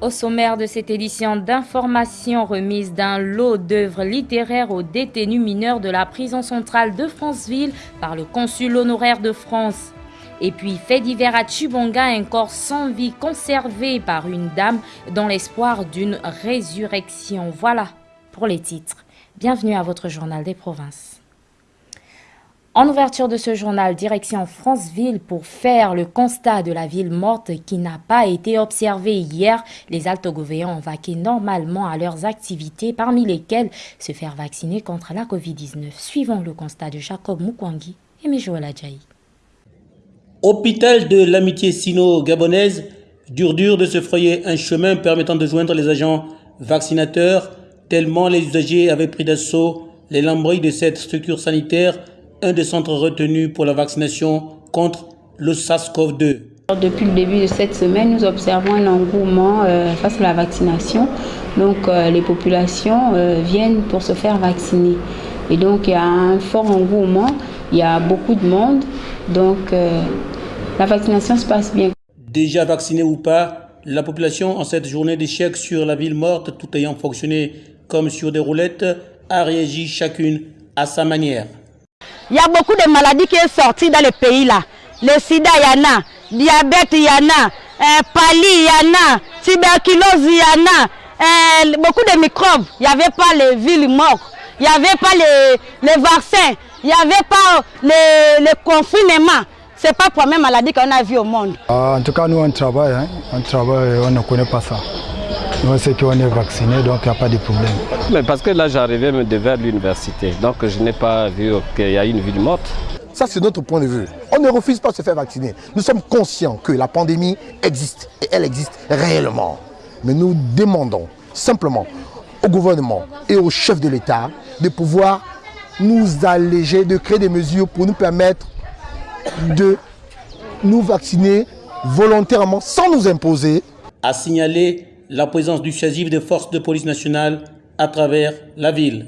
Au sommaire de cette édition d'information remise d'un lot d'œuvres littéraires aux détenus mineurs de la prison centrale de Franceville par le consul honoraire de France. Et puis, fait divers à Chubonga, un corps sans vie conservé par une dame dans l'espoir d'une résurrection. Voilà pour les titres. Bienvenue à votre journal des provinces. En ouverture de ce journal, direction Franceville pour faire le constat de la ville morte qui n'a pas été observée hier. Les altogovéens ont vaqué normalement à leurs activités, parmi lesquelles se faire vacciner contre la Covid-19. Suivons le constat de Jacob Mukwangi et Mejoel Adjaï. Hôpital de l'amitié sino-gabonaise, dur dur de se frayer un chemin permettant de joindre les agents vaccinateurs, tellement les usagers avaient pris d'assaut les lambris de cette structure sanitaire un des centres retenus pour la vaccination contre le SARS-CoV-2. Depuis le début de cette semaine, nous observons un engouement euh, face à la vaccination. Donc euh, les populations euh, viennent pour se faire vacciner. Et donc il y a un fort engouement, il y a beaucoup de monde. Donc la vaccination se passe bien. Déjà vacciné ou pas, la population en cette journée d'échec sur la ville morte, tout ayant fonctionné comme sur des roulettes, a réagi chacune à sa manière. Il y a beaucoup de maladies qui sont sorties dans le pays là. Le sida, il y en a. Diabète, il y en a. Euh, pali, il y en a. Tuberculose, il y en a. Euh, beaucoup de microbes. Il n'y avait pas les villes mortes. Il n'y avait pas les, les vaccins. Il n'y avait pas le, le confinement. Ce n'est pas la même maladie qu'on a vu au monde. Ah, en tout cas, nous, on travaille. Hein. On travaille, on ne connaît pas ça. Nous, c'est qu'on est vacciné, donc il n'y a pas de problème. Mais parce que là, j'arrivais vers l'université, donc je n'ai pas vu qu'il y a une ville morte. Ça, c'est notre point de vue. On ne refuse pas de se faire vacciner. Nous sommes conscients que la pandémie existe, et elle existe réellement. Mais nous demandons simplement au gouvernement et au chef de l'État de pouvoir nous alléger, de créer des mesures pour nous permettre de nous vacciner volontairement, sans nous imposer. À signaler la présence du CHASIF des forces de police nationale à travers la ville.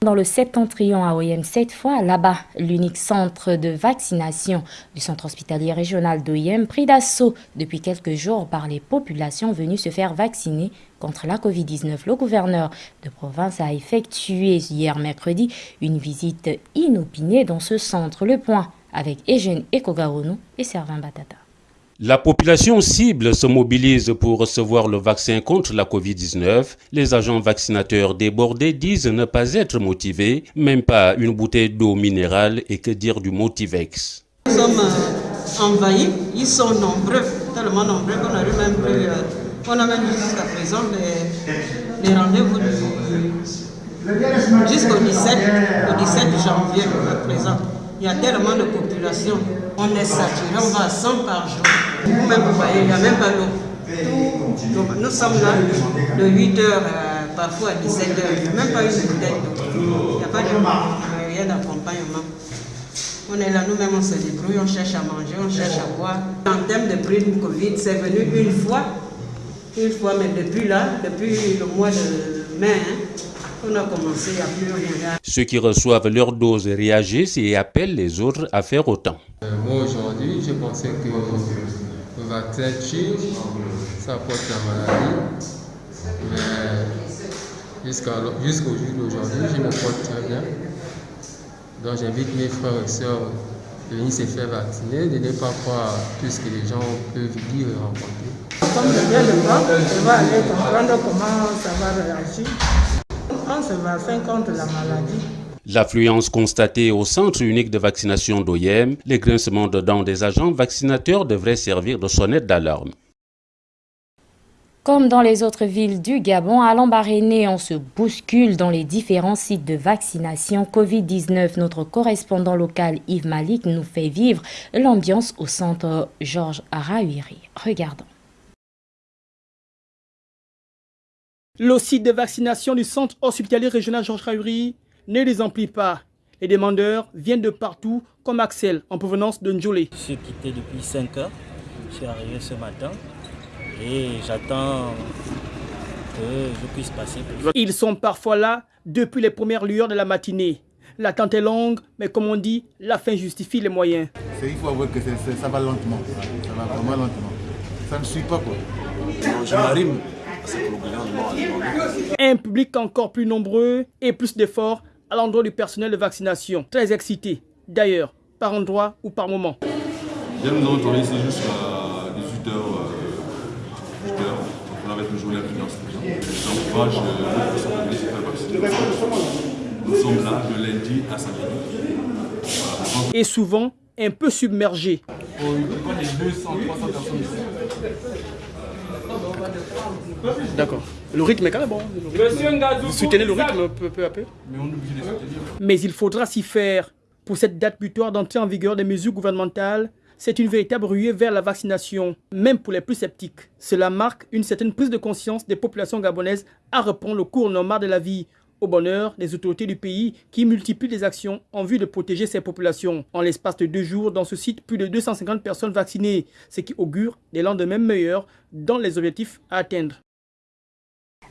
Dans le septentrion AOM, cette fois, là-bas, l'unique centre de vaccination du centre hospitalier régional d'OIM pris d'assaut depuis quelques jours par les populations venues se faire vacciner contre la Covid-19. Le gouverneur de province a effectué hier mercredi une visite inopinée dans ce centre. Le point avec Eugène Ekogaono et Servin Batata. La population cible se mobilise pour recevoir le vaccin contre la Covid-19. Les agents vaccinateurs débordés disent ne pas être motivés, même pas une bouteille d'eau minérale et que dire du Motivex. Nous sommes envahis, ils sont nombreux, tellement nombreux qu'on a même plus, euh, on a même jusqu'à présent les, rendez-vous jusqu'au 17, au 17 janvier à présent. Il y a tellement de population. On est saturé, on va à 100 par jour. Vous-même, vous voyez, il n'y a même pas l'eau. Nous sommes là de 8h parfois à 17h. Il n'y a même pas une bouteille d'eau. Il n'y a pas de rien d'accompagnement. On est là, nous-mêmes, on se débrouille, on cherche à manger, on cherche à boire. En termes de prime Covid, c'est venu une fois. Une fois, mais depuis là, depuis le mois de mai, hein, on a commencé à plus rien. Ceux qui reçoivent leur dose réagissent et appellent les autres à faire autant. Euh, moi aujourd'hui, je pensais que le vaccin tue, ça apporte la maladie. Mais jusqu'au jour d'aujourd'hui, je me porte très bien. Donc j'invite mes frères et sœurs de venir se faire vacciner, de ne pas croire tout ce que les gens peuvent dire et rencontrer. Comme je viens de voir, je vais aller comprendre comment ça va réagir. contre la maladie. L'affluence constatée au centre unique de vaccination d'OIM, les grincements de dents des agents vaccinateurs devraient servir de sonnette d'alarme. Comme dans les autres villes du Gabon, à Lambaréné, on se bouscule dans les différents sites de vaccination Covid-19. Notre correspondant local Yves Malik nous fait vivre l'ambiance au centre Georges Arahuiri. Regardons. Le site de vaccination du centre hospitalier régional Georges Rauri ne les emplit pas. Les demandeurs viennent de partout, comme Axel, en provenance de Ndjolé. Je suis quitté depuis 5 heures. Je suis arrivé ce matin et j'attends que je puisse passer. Ils sont parfois là depuis les premières lueurs de la matinée. L'attente est longue, mais comme on dit, la fin justifie les moyens. Il faut avouer que ça va lentement. Ça va vraiment lentement. Ça ne suit pas quoi. je demandé. Un public encore plus nombreux et plus d'efforts à l'endroit du personnel de vaccination. Très excité, d'ailleurs, par endroit ou par moment. Dès nous avons tourné ici jusqu'à 18h, 18h, on avait toujours des gens. J'encourage les faire vacciner. Nous sommes là de lundi à samedi. Voilà. Et souvent un peu submergé. On des 200, 300 personnes ici. D'accord. Le rythme est quand même bon. Vous soutenez le rythme peu, peu à peu? Mais on est obligé de soutenir. Mais il faudra s'y faire. Pour cette date butoir d'entrée en vigueur des mesures gouvernementales, c'est une véritable ruée vers la vaccination, même pour les plus sceptiques. Cela marque une certaine prise de conscience des populations gabonaises à reprendre le cours normal de la vie, au bonheur des autorités du pays qui multiplient les actions en vue de protéger ces populations. En l'espace de deux jours, dans ce site, plus de 250 personnes vaccinées, ce qui augure des lendemains meilleurs dans les objectifs à atteindre.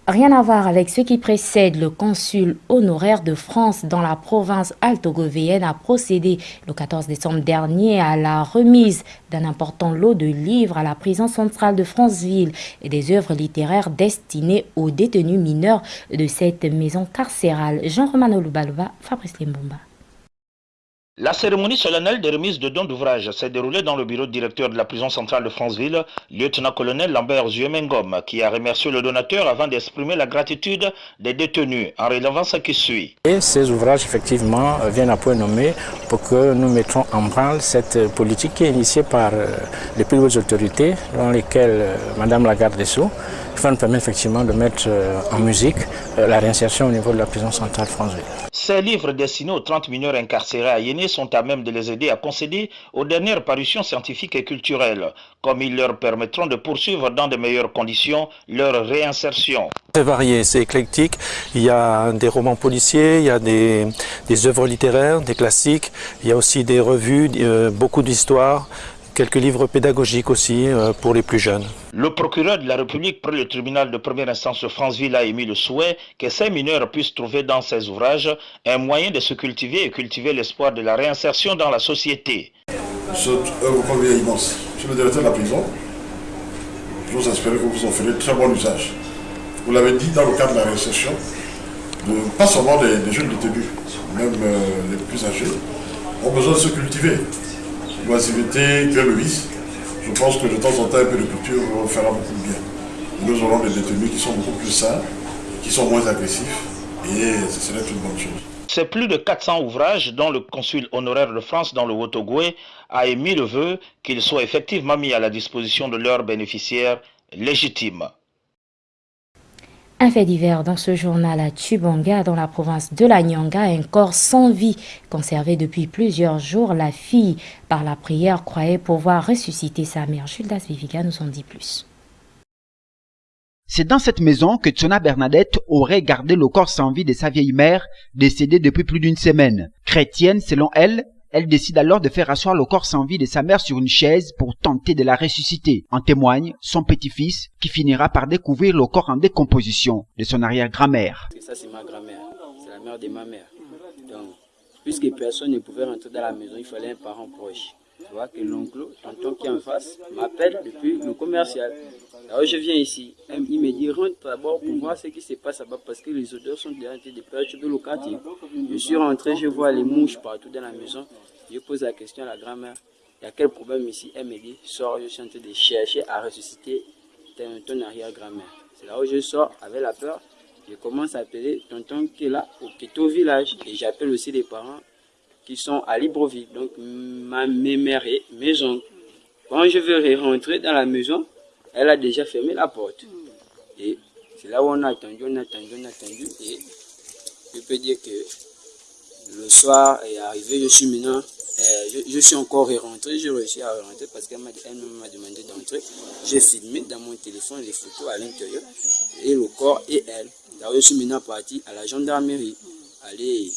Rien à voir avec ce qui précède, le consul honoraire de France dans la province altogovéenne a procédé le 14 décembre dernier à la remise d'un important lot de livres à la prison centrale de Franceville et des œuvres littéraires destinées aux détenus mineurs de cette maison carcérale. Jean-Romano Lubalova, Fabrice Limbomba. La cérémonie solennelle de remise de dons d'ouvrage s'est déroulée dans le bureau directeur de la prison centrale de Franceville, lieutenant-colonel Lambert Zuemengom, qui a remercié le donateur avant d'exprimer la gratitude des détenus en relevant ce qui suit. Et ces ouvrages, effectivement, viennent à point nommé pour que nous mettions en branle cette politique qui est initiée par les plus hautes autorités, dans lesquelles Madame la garde des Sceaux va nous permettre effectivement de mettre en musique la réinsertion au niveau de la prison centrale de Franceville. Ces livres destinés aux 30 mineurs incarcérés à Yéné sont à même de les aider à concéder aux dernières parutions scientifiques et culturelles, comme ils leur permettront de poursuivre dans de meilleures conditions leur réinsertion. C'est varié, c'est éclectique. Il y a des romans policiers, il y a des, œuvres littéraires, des classiques, il y a aussi des revues, euh, beaucoup d'histoires, quelques livres pédagogiques aussi euh, pour les plus jeunes. Le procureur de la République près le tribunal de première instance de Franceville a émis le souhait que ces mineurs puissent trouver dans ces ouvrages un moyen de se cultiver et cultiver l'espoir de la réinsertion dans la société. Cette œuvre convient immense. Le directeur de la prison, j'ose espérer que vous en ferez très bon usage. Vous l'avez dit dans le cadre de la réinsertion, de, pas seulement des, des jeunes détenus, même euh, les plus âgés, ont besoin de se cultiver. L'oisiveté crée le vice. Je pense que de temps en temps, un peu de culture fera beaucoup de bien. Nous aurons des détenus qui sont beaucoup plus sains, qui sont moins agressifs, et ce serait une bonne chose. C'est plus de 400 ouvrages dont le consul honoraire de France dans le Wotogoué a émis le vœu qu'ils soient effectivement mis à la disposition de leurs bénéficiaires légitimes. Un fait divers dans ce journal à Tubanga, dans la province de la Nyanga, un corps sans vie, conservé depuis plusieurs jours. La fille, par la prière, croyait pouvoir ressusciter sa mère. Jules Viviga nous en dit plus. C'est dans cette maison que Tsona Bernadette aurait gardé le corps sans vie de sa vieille mère, décédée depuis plus d'une semaine. Chrétienne, selon elle, elle décide alors de faire asseoir le corps sans vie de sa mère sur une chaise pour tenter de la ressusciter. En témoigne son petit-fils qui finira par découvrir le corps en décomposition de son arrière-grand-mère. Ça c'est ma grand-mère, c'est la mère de ma mère. Donc, puisque personne ne pouvait rentrer dans la maison, il fallait un parent proche. Tu vois que l'oncle, tonton qui est en face, m'appelle depuis le commercial. Alors je viens ici, il me dit rentre d'abord pour voir ce qui se passe là-bas parce que les odeurs sont déjà en train de perturber le quartier. Je suis rentré, je vois les mouches partout dans la maison. Je pose la question à la grand-mère, il y a quel problème ici? Elle me dit, sors, je suis en train de chercher à ressusciter ton, arrière-grand-mère. C'est là où je sors avec la peur. Je commence à appeler tonton qui est là au village et j'appelle aussi les parents qui sont à Libreville, donc ma, mes mères et. Quand je veux rentrer dans la maison, elle a déjà fermé la porte. Et c'est là où on a attendu, on a attendu, on a attendu. Et je peux dire que le soir est arrivé, je suis maintenant, euh, je, suis encore rentré, j'ai réussi à rentrer parce qu'elle m'a demandé d'entrer. J'ai filmé dans mon téléphone les photos à l'intérieur et le corps et elle. Alors je suis maintenant parti à la gendarmerie, aller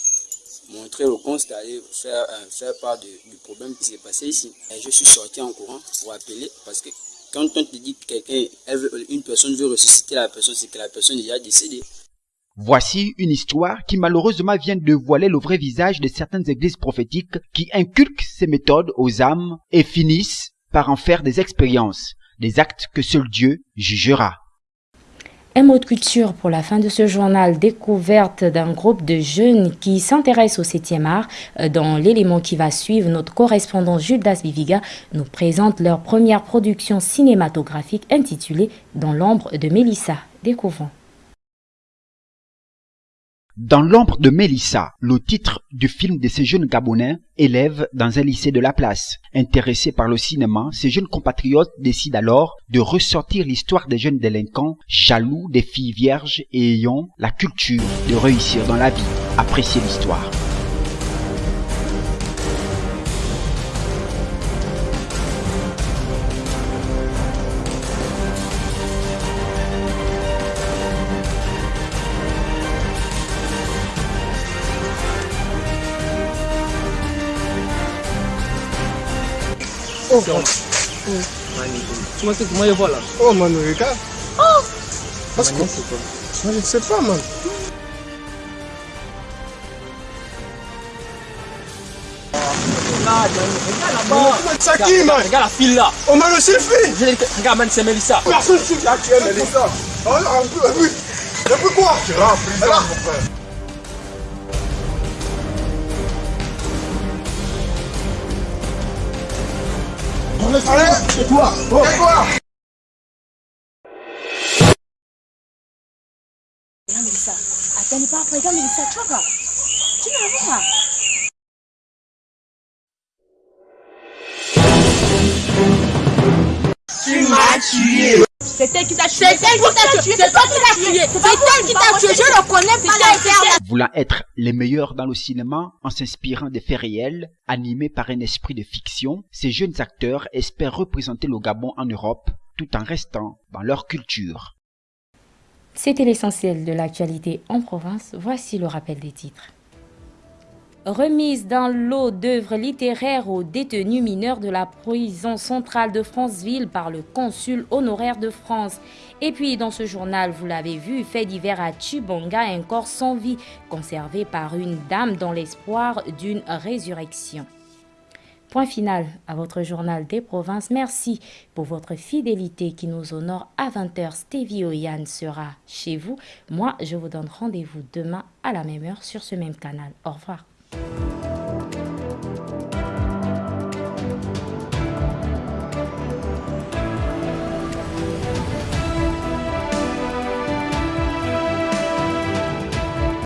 montrer le constat, aller faire, euh, faire part de, du problème qui s'est passé ici. Et je suis sorti en courant pour appeler parce que quand on te dit que quelqu'un, une personne veut ressusciter la personne, c'est que la personne est déjà décédée. Voici une histoire qui malheureusement vient de voiler le vrai visage de certaines églises prophétiques qui inculquent ces méthodes aux âmes et finissent par en faire des expériences. des actes que seul Dieu jugera. Un mot de culture pour la fin de ce journal, découverte d'un groupe de jeunes qui s'intéressent au 7e art. Euh, dans l'élément qui va suivre, notre correspondant Jules Dasbiviga nous présente leur première production cinématographique intitulée Dans l'ombre de Mélissa. Découvrons. Dans l'ombre de Mélissa, le titre du film de ces jeunes Gabonais, élèves dans un lycée de la place. Intéressés par le cinéma, ces jeunes compatriotes décident alors de ressortir l'histoire des jeunes délinquants, jaloux des filles vierges et ayant la culture de réussir dans la vie. Appréciez l'histoire. Tu comment il voit là Oh, man, regarde. Oh Parce que. Je ne man. C'est qui, man Regarde la fille là. Oh, man, le selfie Regarde, man, c'est Mélissa. Personne ne sait qui est Mélissa. Oh, peu, un peu. Un peu quoi Tu rentres frère. Allez, c'est toi C'est toi Regarde Mélissa, attends, pas après, regarde Mélissa, tu vois C'est elle qui t'a tué. C'est elle qui t'a tué. C'est toi qui t'a tué. C'est elle qui t'a tué. Je le connais pas Voulant être les meilleurs dans le cinéma en s'inspirant des faits réels, animés par un esprit de fiction, ces jeunes acteurs espèrent représenter le Gabon en Europe tout en restant dans leur culture. C'était l'essentiel de l'actualité en province. Voici le rappel des titres. Remise d'un lot d'œuvres littéraires aux détenus mineurs de la prison centrale de Franceville par le consul honoraire de France. Et puis dans ce journal, vous l'avez vu, fait divers à Chibonga, un corps sans vie conservé par une dame dans l'espoir d'une résurrection. Point final à votre journal des provinces. Merci pour votre fidélité qui nous honore à 20h. Stevie Oyan sera chez vous. Moi, je vous donne rendez-vous demain à la même heure sur ce même canal. Au revoir.